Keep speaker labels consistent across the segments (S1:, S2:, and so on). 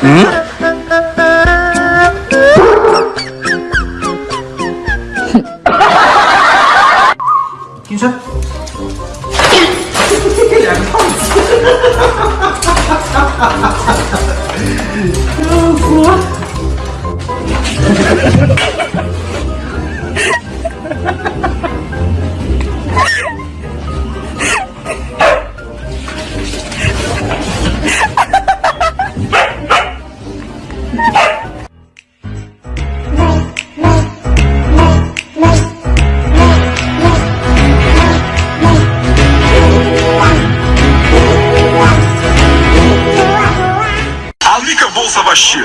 S1: 嗯，
S2: 听说。两个胖子。savaşçı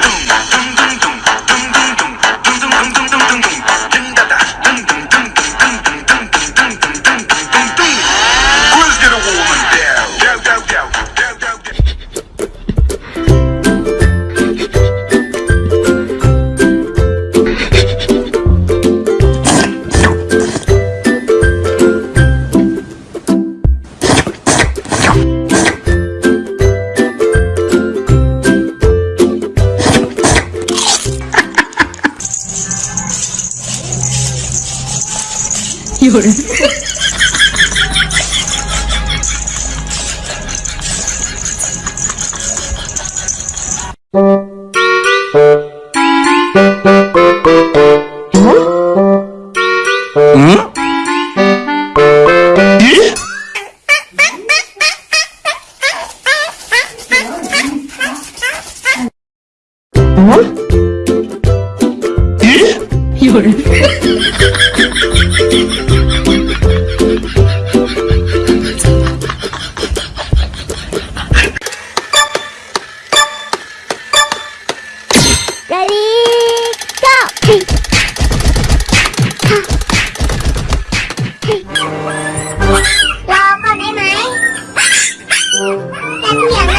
S3: 有人。 เ
S1: รอก่อนได้ไหมแต่เพียง